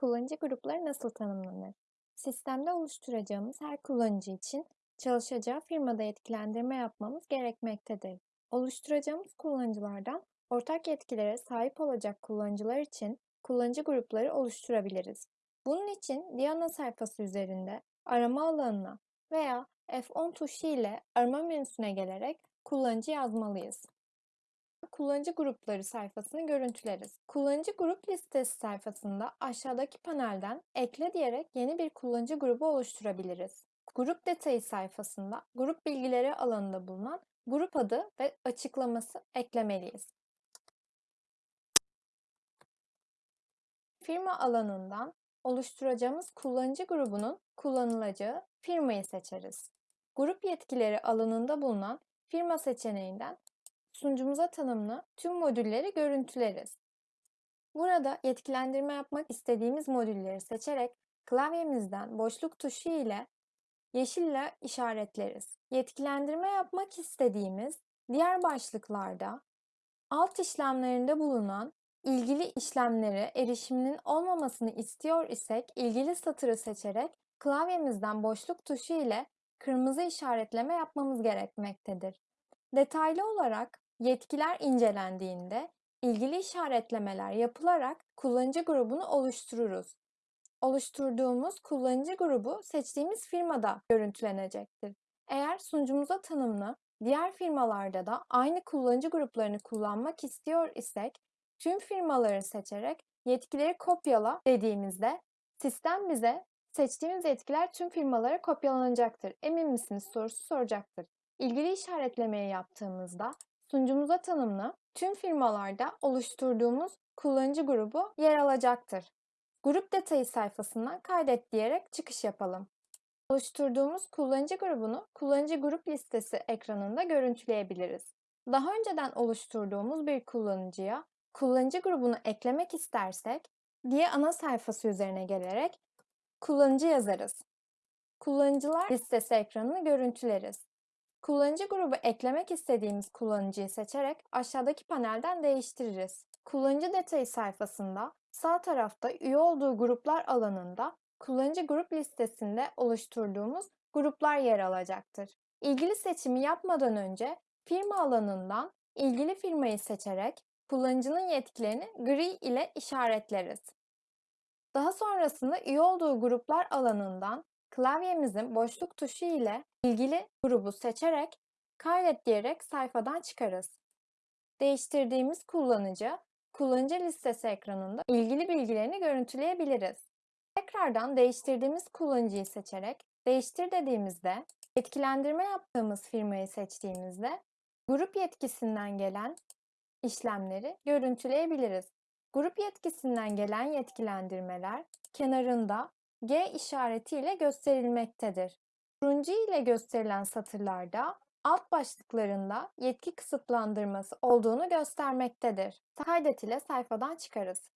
kullanıcı grupları nasıl tanımlanır? Sistemde oluşturacağımız her kullanıcı için çalışacağı firmada yetkilendirme yapmamız gerekmektedir. Oluşturacağımız kullanıcılardan ortak yetkilere sahip olacak kullanıcılar için kullanıcı grupları oluşturabiliriz. Bunun için Diana sayfası üzerinde arama alanına veya F10 tuşu ile arama menüsüne gelerek kullanıcı yazmalıyız kullanıcı grupları sayfasını görüntüleriz. Kullanıcı grup listesi sayfasında aşağıdaki panelden ekle diyerek yeni bir kullanıcı grubu oluşturabiliriz. Grup detayı sayfasında grup bilgileri alanında bulunan grup adı ve açıklaması eklemeliyiz. Firma alanından oluşturacağımız kullanıcı grubunun kullanılacağı firmayı seçeriz. Grup yetkileri alanında bulunan firma seçeneğinden sunucumuza tanımlı tüm modülleri görüntüleriz. Burada yetkilendirme yapmak istediğimiz modülleri seçerek klavyemizden boşluk tuşu ile yeşille işaretleriz. Yetkilendirme yapmak istediğimiz diğer başlıklarda alt işlemlerinde bulunan ilgili işlemlere erişiminin olmamasını istiyor isek ilgili satırı seçerek klavyemizden boşluk tuşu ile kırmızı işaretleme yapmamız gerekmektedir. Detaylı olarak yetkiler incelendiğinde ilgili işaretlemeler yapılarak kullanıcı grubunu oluştururuz. Oluşturduğumuz kullanıcı grubu seçtiğimiz firmada görüntülenecektir. Eğer sunucumuza tanımlı diğer firmalarda da aynı kullanıcı gruplarını kullanmak istiyor isek tüm firmaları seçerek yetkileri kopyala dediğimizde sistem bize seçtiğimiz yetkiler tüm firmalara kopyalanacaktır. Emin misiniz sorusu soracaktır. İlgili işaretlemeyi yaptığımızda sunucumuza tanımlı tüm firmalarda oluşturduğumuz kullanıcı grubu yer alacaktır. Grup detayı sayfasından kaydet diyerek çıkış yapalım. Oluşturduğumuz kullanıcı grubunu kullanıcı grup listesi ekranında görüntüleyebiliriz. Daha önceden oluşturduğumuz bir kullanıcıya kullanıcı grubunu eklemek istersek diye ana sayfası üzerine gelerek kullanıcı yazarız. Kullanıcılar listesi ekranını görüntüleriz. Kullanıcı grubu eklemek istediğimiz kullanıcıyı seçerek aşağıdaki panelden değiştiririz. Kullanıcı detayı sayfasında sağ tarafta üye olduğu gruplar alanında kullanıcı grup listesinde oluşturduğumuz gruplar yer alacaktır. İlgili seçimi yapmadan önce firma alanından ilgili firmayı seçerek kullanıcının yetkilerini gri ile işaretleriz. Daha sonrasında üye olduğu gruplar alanından klavyemizin boşluk tuşu ile ilgili grubu seçerek kaydet diyerek sayfadan çıkarız. Değiştirdiğimiz kullanıcı, kullanıcı listesi ekranında ilgili bilgilerini görüntüleyebiliriz. Tekrardan değiştirdiğimiz kullanıcıyı seçerek değiştir dediğimizde etkilendirme yaptığımız firmayı seçtiğimizde grup yetkisinden gelen işlemleri görüntüleyebiliriz. Grup yetkisinden gelen yetkilendirmeler kenarında G işaretiyle gösterilmektedir. Turuncu ile gösterilen satırlarda alt başlıklarında yetki kısıtlandırması olduğunu göstermektedir. Kaydet ile sayfadan çıkarız.